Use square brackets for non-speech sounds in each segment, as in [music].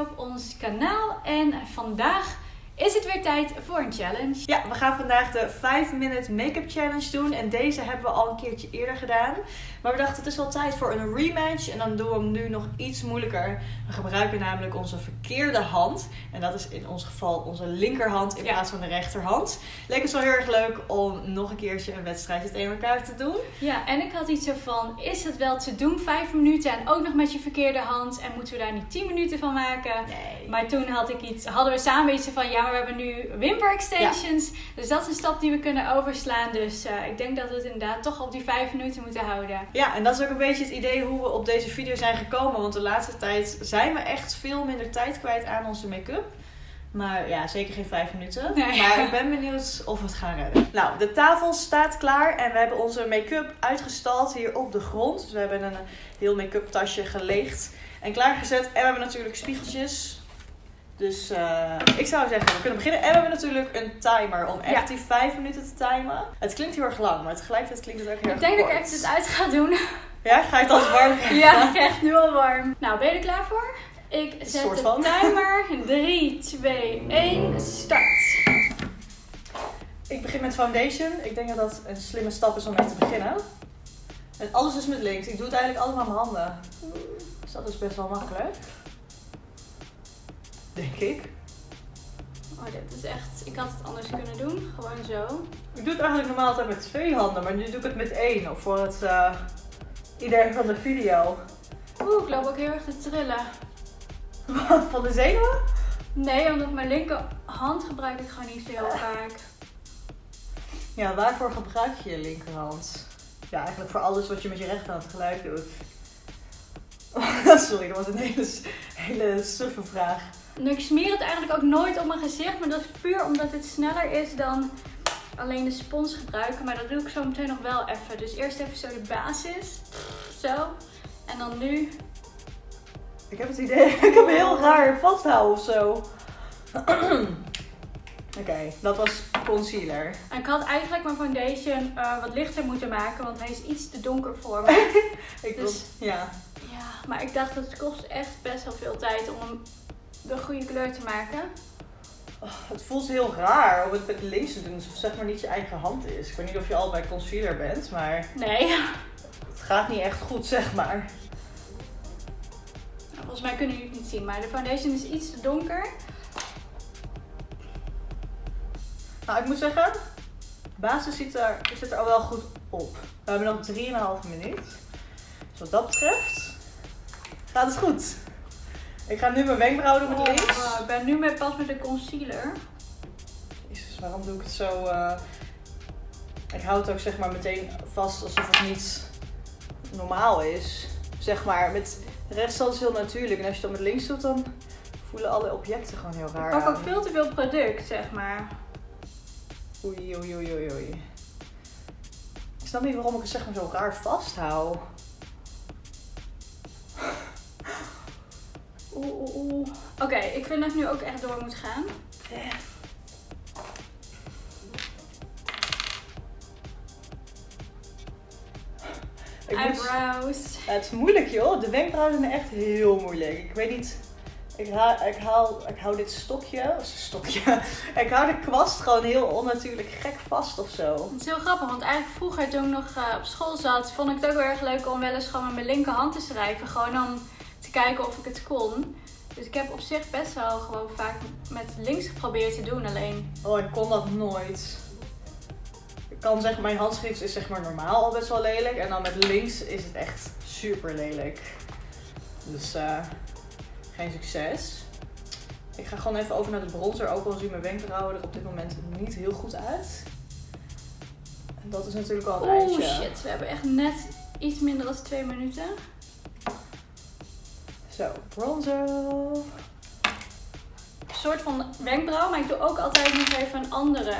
op ons kanaal. En vandaag is het weer tijd voor een challenge. Ja, we gaan vandaag de 5 minute make-up challenge doen. En deze hebben we al een keertje eerder gedaan. Maar we dachten het is wel tijd voor een rematch. En dan doen we hem nu nog iets moeilijker. We gebruiken namelijk onze verkeerde hand. En dat is in ons geval onze linkerhand in plaats van de rechterhand. Leek het wel heel erg leuk om nog een keertje een wedstrijdje tegen elkaar te doen. Ja, en ik had iets zo van, is het wel te doen, 5 minuten en ook nog met je verkeerde hand? En moeten we daar niet 10 minuten van maken? Nee. Maar toen had ik iets, hadden we samen iets van, ja, maar we hebben nu wimper extensions. Dus dat is een stap die we kunnen overslaan. Dus eh, ik denk dat we het inderdaad toch op die 5 minuten moeten houden. Ja, en dat is ook een beetje het idee hoe we op deze video zijn gekomen. Want de laatste tijd zijn we echt veel minder tijd kwijt aan onze make-up. Maar ja, zeker geen vijf minuten. Nee. Maar ik ben benieuwd of we het gaan redden. Nou, de tafel staat klaar en we hebben onze make-up uitgestald hier op de grond. Dus we hebben een heel make-up tasje geleegd en klaargezet. En we hebben natuurlijk spiegeltjes. Dus eh, ik zou zeggen, we kunnen beginnen. En we hebben natuurlijk een timer om echt Ja. die vijf minuten te timen. Het klinkt heel erg lang, maar tegelijkertijd klinkt het ook heel Ik erg denk dat ik echt het uit ga doen. [laughs] Ja, ga je het als warm [laughs] krijgen? Ja, ik krijg nu al warm. Nou, ben je er klaar voor? Ik zet de van. [laughs] timer. 3, 2, 1, start. Ik begin met foundation. Ik denk dat dat een slimme stap is om mee te beginnen. En alles is met links. Ik doe het eigenlijk allemaal met mijn handen. Dus dat is best wel makkelijk. Denk ik. Oh, dit is echt... Ik had het anders kunnen doen. Gewoon zo. Ik doe het eigenlijk normaal altijd met twee handen, maar nu doe ik het met één. Of voor het eh idee van de video. Oeh, ik loop ook heel erg te trillen. [laughs] Van de zenuwen? Nee, omdat mijn linkerhand gebruik ik gewoon niet zo heel vaak. Ja, waarvoor gebruik je je linkerhand? Ja, eigenlijk voor alles wat je met je rechterhand tegelijk doet. [laughs] Sorry, dat was een hele, hele suffe vraag. Ik smeer het eigenlijk ook nooit op mijn gezicht, maar dat is puur omdat het sneller is dan alleen de spons gebruiken. Maar dat doe ik zo meteen nog wel even. Dus eerst even zo de basis. Zo. En dan nu. Ik heb het idee, [laughs] ik heb heel raar vasthouden of zo. [clears throat] Oké, dat was concealer. En ik had eigenlijk mijn foundation eh, wat lichter moeten maken, want hij is iets te donker voor me. [laughs] Ik Dus- ja. ja, maar ik dacht dat het kost echt best wel veel tijd om hem de goede kleur te maken. Oh, het voelt heel raar om het met links te doen, alsof het zeg maar niet je eigen hand is. Ik weet niet of je al bij concealer bent, maar Nee. het gaat niet echt goed, zeg maar. Nou, volgens mij kunnen jullie het niet zien, maar de foundation is iets te donker. Nou, ik moet zeggen, de basis ziet er, zit er al wel goed op. We hebben nog 3,5 minuut. Dus wat dat betreft, gaat het goed. Ik ga nu mijn wenkbrauw doen met Oh, links. wow, ik ben nu met, pas met de concealer. Jezus, waarom doe ik het zo... eh, Ik hou het ook zeg maar meteen vast alsof het niet normaal is. Zeg maar, met rechtshand is heel natuurlijk. En als je dan met links doet, dan voelen alle objecten gewoon heel Ik raar pak ook veel te veel product, zeg maar. Oei, oei, oei, oei, oei. Ik snap niet waarom ik het zeg maar zo raar vasthoud. Oeh, oeh, oeh. Oké, ik vind dat ik nu ook echt door moet gaan. Ik moet- Eyebrows. Ja, het is moeilijk joh. De wenkbrauwen zijn echt heel moeilijk. Ik weet niet. Ik, haal, ik, haal, ik hou dit stokje. of Stokje. [laughs] ik hou de kwast gewoon heel onnatuurlijk gek vast of zo. Het is heel grappig, want eigenlijk vroeger toen ik nog eh, op school zat, vond ik het ook heel erg leuk om wel eens gewoon met mijn linkerhand te schrijven. Gewoon om te kijken of ik het kon. Dus ik heb op zich best wel gewoon vaak met links geprobeerd te doen. Alleen, Oh, ik kon dat nooit. Ik kan zeggen, mijn handschrift is zeg maar normaal al best wel lelijk. En dan met links is het echt super lelijk. Dus eh, geen succes. Ik ga gewoon even over naar de bronzer. Ook al zien mijn wenkbrauwen er op dit moment niet heel goed uit. En dat is natuurlijk al een eindje. shit, we hebben echt net iets minder dan twee minuten. Zo, bronzer. Een soort van wenkbrauw, maar ik doe ook altijd nog even een andere.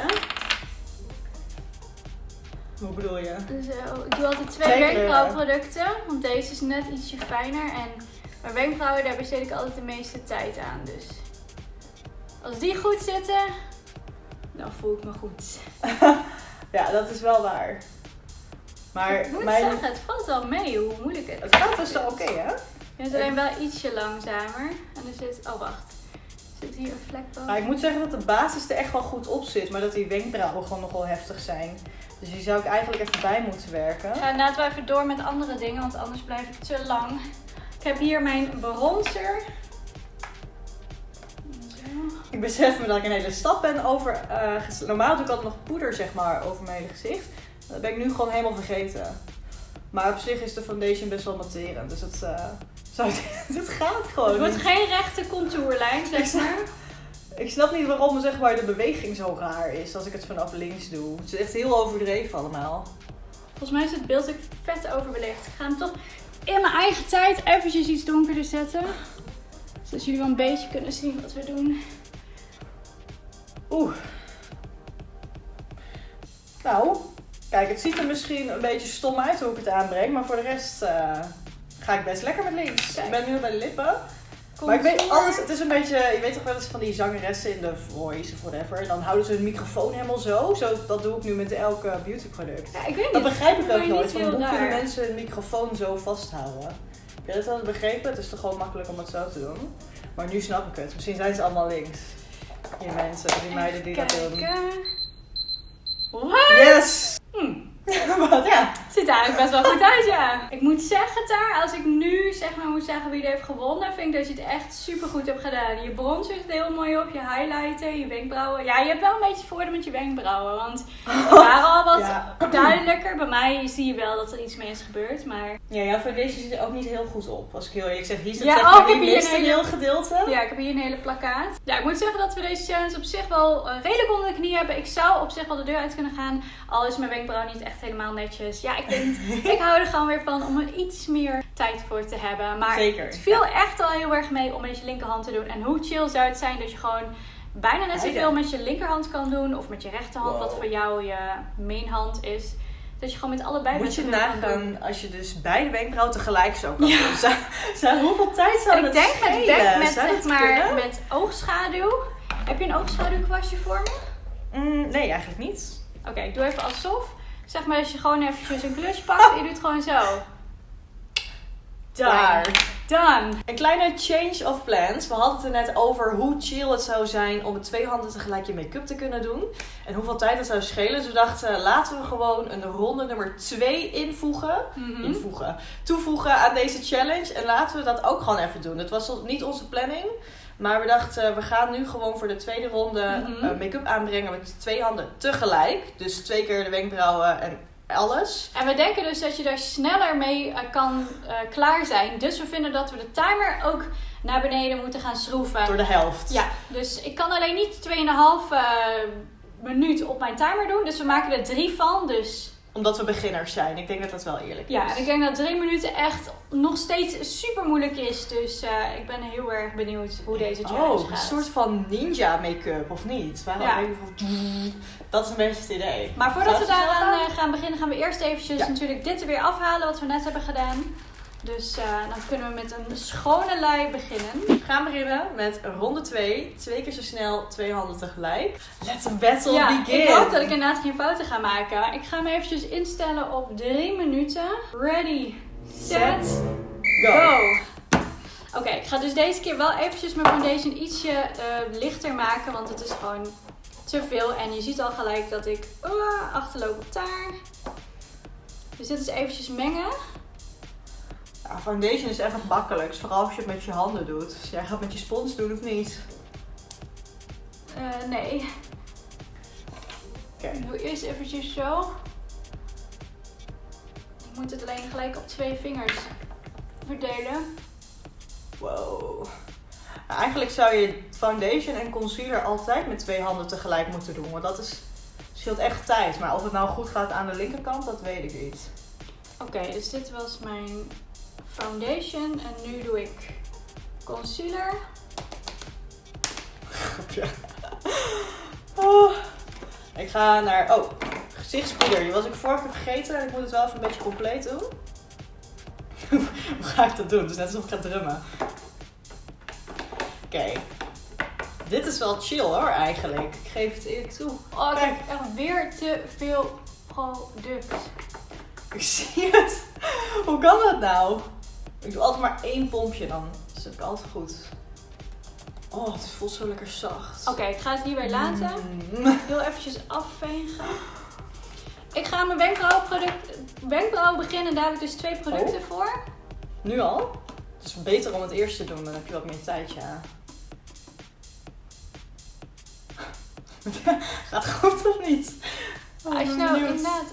Hoe bedoel je? Zo, ik doe altijd twee wenkbrauwproducten, want deze is net ietsje fijner. En mijn wenkbrauwen, daar besteed ik altijd de meeste tijd aan. Dus als die goed zitten, dan voel ik me goed. [laughs] Ja, dat is wel waar. Maar ik moet mijn... zeggen, het valt wel mee hoe moeilijk het Het gaat is. dus wel oké, hè? Je bent alleen wel ietsje langzamer. En er zit, oh wacht, er zit hier een vlek boven. Maar ik moet zeggen dat de basis er echt wel goed op zit, maar dat die wenkbrauwen gewoon nog wel heftig zijn. Dus die zou ik eigenlijk even bij moeten werken. Ga inderdaad wel even door met andere dingen, want anders blijf ik te lang. Ik heb hier mijn bronzer. Zo. Ik besef me dat ik een hele stap ben over. eh, normaal doe ik altijd nog poeder zeg maar over mijn hele gezicht. Dat ben ik nu gewoon helemaal vergeten. Maar op zich is de foundation best wel matterend. Dus het, eh, zou, [laughs] het gaat gewoon. Het wordt niet. geen rechte contourlijn, zeg maar. Ik snap niet waarom zeg maar, de beweging zo raar is als ik het vanaf links doe. Het is echt heel overdreven allemaal. Volgens mij is het beeld ook vet overbelicht. Ik ga hem toch in mijn eigen tijd eventjes iets donkerder zetten. Zodat jullie wel een beetje kunnen zien wat we doen. Oeh. Nou, kijk, het ziet er misschien een beetje stom uit hoe ik het aanbreng. Maar voor de rest eh, ga ik best lekker met links. Kijk. Ik ben nu bij de lippen. Maar ik weet alles, het is een beetje, je weet toch wel eens van die zangeressen in de voice of whatever. Dan houden ze hun microfoon helemaal zo. zo dat doe ik nu met elke beautyproduct. Ja, ik weet Dat niet. begrijp ik Maar ook nooit. Van hoe kunnen mensen hun microfoon zo vasthouden? Heb je dat wel eens begrepen? Het is toch gewoon makkelijk om het zo te doen. Maar nu snap ik het. Misschien zijn ze allemaal links. Die mensen, die meiden die dat doen. Kijken. What? Yes! Hm. [laughs] Wat ja. Ziet er eigenlijk best wel goed uit, ja. Ik moet zeggen, daar, als ik nu zeg maar moet zeggen wie er heeft gewonnen, vind ik dat je het echt super goed hebt gedaan. Je bronzer zit heel mooi op, je highlighter, je wenkbrauwen. Ja, je hebt wel een beetje voordeel met je wenkbrauwen, want [laughs] die waren al wat Ja. duidelijker. Bij mij zie je wel dat er iets mee is gebeurd, maar Ja, jouw foundation zit er ook niet heel goed op. Als ik heel eerlijk zeg, hier zit Ja, zeg oh, ik heb hier een hele- heel gedeelte. ja, ik heb hier een hele plakkaat. Ja, ik moet zeggen dat we deze challenge op zich wel eh, redelijk onder de knie hebben. Ik zou op zich wel de deur uit kunnen gaan, al is mijn wenkbrauw niet echt helemaal netjes. Ja, ik hou er gewoon weer van om er iets meer tijd voor te hebben. Maar Zeker. het viel echt al heel erg mee om met je linkerhand te doen. En hoe chill zou het zijn dat je gewoon bijna net zoveel met je linkerhand kan doen. Of met je rechterhand, wat voor jou je mainhand is. Dat je gewoon met allebei Moet met je doen. nagaan als je dus beide wenkbrauwen tegelijk zo kan doen. Zou, zou, hoeveel tijd zou En dat ik denk met, denk met, zeg dat maar, met oogschaduw. Heb je een oogschaduwkwastje voor me? Mm, nee, eigenlijk niet. Oké, ik doe even alsof. Zeg maar als je gewoon eventjes een klus pakt en je doet gewoon zo. Klaar. Done. Een kleine change of plans. We hadden het er net over hoe chill het zou zijn om met twee handen tegelijk je make-up te kunnen doen. En hoeveel tijd dat zou schelen. Dus we dachten, laten we gewoon een ronde nummer 2 invoegen. Mhm. invoegen. Toevoegen aan deze challenge. En laten we dat ook gewoon even doen. Het was niet onze planning. Maar we dachten, we gaan nu gewoon voor de tweede ronde Mhm. eh, make-up aanbrengen met twee handen tegelijk. Dus twee keer de wenkbrauwen en alles. En we denken dus dat je daar sneller mee eh, kan eh, klaar zijn. Dus we vinden dat we de timer ook naar beneden moeten gaan schroeven. Door de helft. Ja, dus ik kan alleen niet 2,5 eh minuut op mijn timer doen. Dus we maken er drie van. Dus Omdat we beginners zijn. Ik denk dat dat wel eerlijk ja, is. en ik denk dat drie minuten echt nog steeds super moeilijk is. Dus eh, ik ben heel erg benieuwd hoe deze challenge Oh, een soort van ninja make-up, of niet? Waarom Ja. Dat is een beetje het idee. Maar voordat we Zou daaraan gaan? eh, gaan beginnen, gaan we eerst eventjes Ja. natuurlijk dit er weer afhalen wat we net hebben gedaan. Dus eh, dan kunnen we met een schone lei beginnen. We gaan beginnen met ronde 2. Twee keer zo snel, twee handen tegelijk. Let the battle ja, begin. ik hoop dat ik inderdaad geen fouten ga maken. Ik ga me eventjes instellen op 3 minuten. Ready, set, Go. go! Oké, ik ga dus deze keer wel eventjes mijn foundation ietsje eh, lichter maken, want het is gewoon te veel. En je ziet al gelijk dat ik uh, achterloop op daar. Dus dit is eventjes mengen. Ja, foundation is echt nog makkelijk. dus Vooral als je het met je handen doet. Dus jij gaat met je spons doen of niet? Eh, nee. Oké. Ik doe eerst eventjes zo. Ik moet het alleen gelijk op twee vingers verdelen. Wow. Nou, eigenlijk zou je foundation en concealer altijd met twee handen tegelijk moeten doen. Want dat is, scheelt echt tijd. Maar of het nou goed gaat aan de linkerkant, dat weet ik niet. Oké, dus dit was mijn foundation. En nu doe ik concealer. [laughs] Oh. Ik ga naar... Oh, gezichtspoeder. Die was ik vorige keer vergeten. En ik moet het wel even een beetje compleet doen. [laughs] Hoe ga ik dat doen? Dus net alsof ik ga drummen. Oké. Dit is wel chill hoor, eigenlijk. Ik geef het eerlijk toe. Oh, ik Kijk. heb echt weer te veel product. Ik zie het. [laughs] Hoe kan dat nou? Ik doe altijd maar één pompje dan. Dat is altijd goed. Oh, het voelt zo lekker zacht. Oké, ik ga het hierbij laten. Mm. Heel eventjes afvegen. Ik ga mijn wenkbrauwproduct, wenkbrauw beginnen. en Daar heb ik dus twee producten Oh. voor. Nu al? Het is beter om het eerst te doen, dan heb je wat meer tijd, ja. [laughs] Gaat goed of niet? Oh, Als je ben nou inderdaad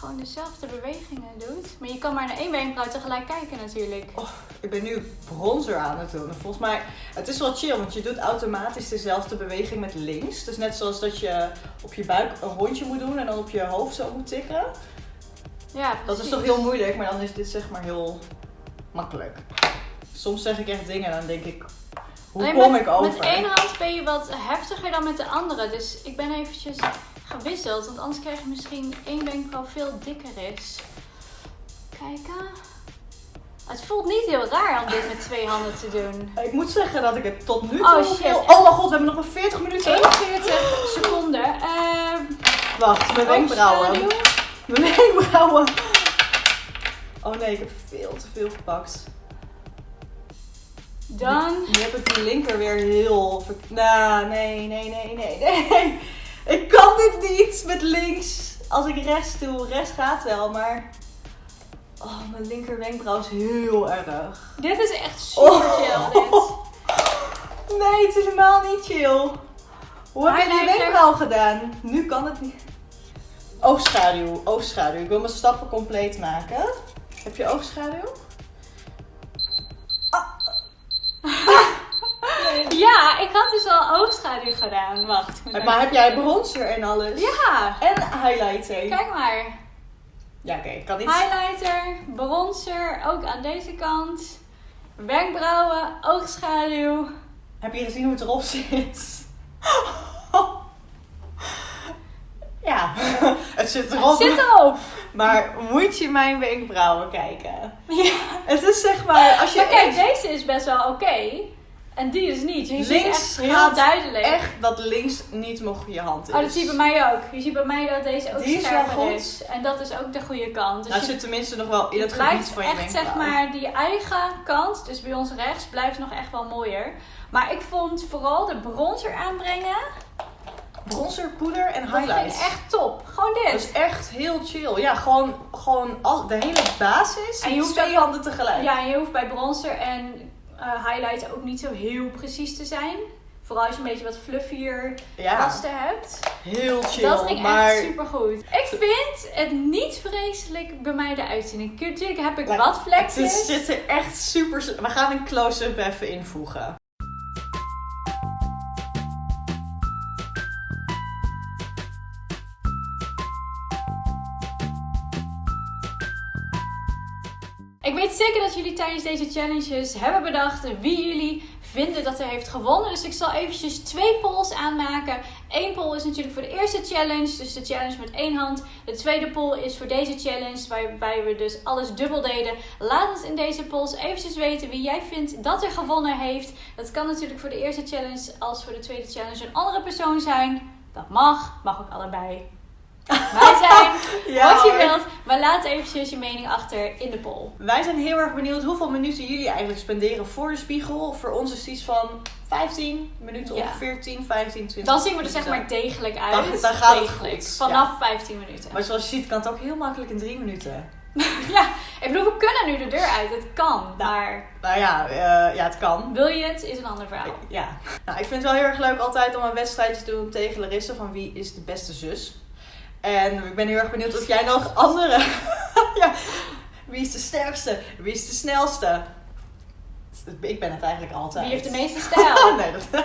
gewoon dezelfde bewegingen doet. Maar je kan maar naar één wenkbrauw tegelijk kijken natuurlijk. Ik ben nu bronzer aan het doen. En Volgens mij, het is wel chill, want je doet automatisch dezelfde beweging met links. Dus net zoals dat je op je buik een rondje moet doen en dan op je hoofd zo moet tikken. Ja, Dat is toch heel moeilijk, maar dan is dit zeg maar heel makkelijk. Soms zeg ik echt dingen en dan denk ik, hoe kom met, ik over? Met één hand ben je wat heftiger dan met de andere. Dus ik ben eventjes gewisseld. Want anders krijg je misschien één wenkbrauw veel dikker is. Kijken. Het voelt niet heel raar om dit met twee handen te doen. Ik moet zeggen dat ik het tot nu Oh, toe shit. heel... Oh mijn god, we hebben nog maar 40 minuten. 41 seconden. Ehm Wacht, mijn wenkbrauwen. Mijn wenkbrauwen. Oh nee, ik heb veel te veel gepakt. Dan. Nu heb ik die linker weer heel... Nou, nee, nee, nee, nee, nee. Ik kan dit niet met links. Als ik rechts doe, rechts gaat wel, maar... Oh, mijn linker wenkbrauw is heel erg. Dit is echt super chill. Dit. Oh. Nee, het is helemaal niet chill. Hoe heb je die wenkbrauw gedaan? Nu kan het niet. Oogschaduw, oogschaduw. Ik wil mijn stappen compleet maken. Heb je oogschaduw? Ja, ik had dus al oogschaduw gedaan. Wacht. Maar heb jij bronzer en alles? Ja, En highlighter? kijk maar. Ja, oké, ik kan niet. Highlighter, bronzer, ook aan deze kant. Wenkbrauwen, oogschaduw. Heb je gezien hoe het erop zit? [laughs] Ja, [laughs] het zit erop. Het zit erop. Maar moet je mijn wenkbrauwen kijken? Ja. Het is zeg maar, als je Maar kijk, deze is best wel oké. En die is niet. Je ziet Links echt heel duidelijk. echt dat links niet nog je hand is. Oh, dat zie je bij mij ook. Je ziet bij mij dat deze ook Die is scherper goed. is. En dat is ook de goede kant. Dus Nou, je zit tenminste nog wel in het blijft gebied van je echt, zeg maar, die eigen kant, dus bij ons rechts, blijft nog echt wel mooier. Maar ik vond vooral de bronzer aanbrengen, Bronzer, poeder en dat highlights. ik echt top. Gewoon dit. Dat is echt heel chill. Ja, gewoon, gewoon al, de hele basis En je hoeft twee handen tegelijk. Ja, en je hoeft bij bronzer en eh highlight ook niet zo heel precies te zijn. Vooral als je een beetje wat fluffier Ja, vasten hebt. heel chill. dat ging maar echt super goed. Ik vind het niet vreselijk bij mij eruit zien. Natuurlijk heb ik wat vlekjes. zit er echt super... We gaan een close-up even invoegen. Ik weet zeker dat jullie tijdens deze challenges hebben bedacht wie jullie vinden dat er heeft gewonnen. Dus ik zal eventjes twee polls aanmaken. Eén poll is natuurlijk voor de eerste challenge, dus de challenge met één hand. De tweede poll is voor deze challenge, waarbij we dus alles dubbel deden. Laat ons in deze polls eventjes weten wie jij vindt dat er gewonnen heeft. Dat kan natuurlijk voor de eerste challenge als voor de tweede challenge een andere persoon zijn. Dat mag, mag ook allebei. Wij zijn [laughs] wat je wilt, maar laat eventjes je mening achter in de poll. Wij zijn heel erg benieuwd hoeveel minuten jullie eigenlijk spenderen voor de spiegel. Voor ons is het iets van 15 minuten Ja. ongeveer, 10, 15, 20 Dan zien we er zeg maar degelijk uit. Dan- dan gaat het degelijk. goed, Vanaf 15 minuten. Maar zoals je ziet kan het ook heel makkelijk in 3 minuten. [laughs] Ja, ik bedoel, we kunnen nu de deur uit. Het kan. Maar Nou ja, eh, ja het kan. wil je het, is een ander verhaal. Ja. Nou, ik vind het wel heel erg leuk altijd om een wedstrijdje te doen tegen Larissa van wie is de beste zus. En ik ben heel erg benieuwd of jij nog andere... [laughs] ja. Wie is de sterkste? Wie is de snelste? Ik ben het eigenlijk altijd. Wie heeft de meeste [laughs] stijl? nee, dat...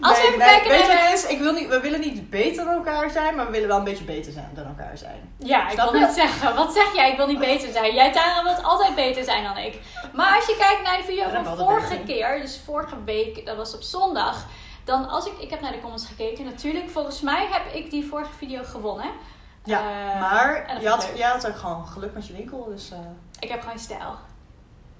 Als we even nee, kijken weet je naar is? Ik wil niet, we willen niet beter dan elkaar zijn, maar we willen wel een beetje beter zijn dan elkaar zijn. Ja, ik wil net zeggen. Wat zeg jij? Ik wil niet beter zijn. Jij, Tara, wilt altijd beter zijn dan ik. Maar als je kijkt naar de video Ja, van vorige keer, dus vorige week, dat was op zondag. Dan als ik, ik heb naar de comments gekeken. Natuurlijk, volgens mij heb ik die vorige video gewonnen. Ja, Eh, maar je had, jij had ook gewoon geluk met je winkel, dus eh, Ik heb gewoon stijl.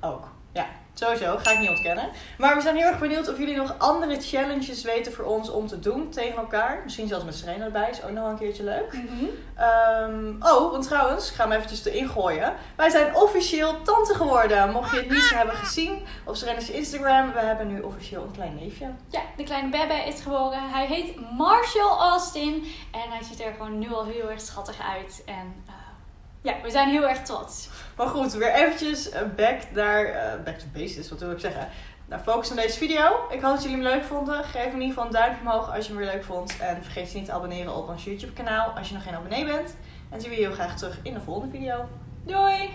ook. Ja. Sowieso, ga ik niet ontkennen. Maar we zijn heel erg benieuwd of jullie nog andere challenges weten voor ons om te doen tegen elkaar. Misschien zelfs met Serena erbij, is ook nog een keertje leuk. Mhm. Ehm, oh, want trouwens, ik ga hem eventjes erin gooien. Wij zijn officieel tante geworden. Mocht je het niet hebben gezien op Serena's Instagram, we hebben nu officieel een klein neefje. Ja, de kleine Bebe is geboren. Hij heet Marshall Austin. En hij ziet er gewoon nu al heel erg schattig uit. En eh, ja, we zijn heel erg trots. Maar goed, weer eventjes eh, back naar, eh, back to basics, wat wil ik zeggen. Nou, focus op deze video. Ik hoop dat jullie hem leuk vonden. Geef in ieder geval een duimpje omhoog als je hem weer leuk vond. En vergeet je niet te abonneren op ons YouTube kanaal als je nog geen abonnee bent. En zien we je heel graag terug in de volgende video. Doei!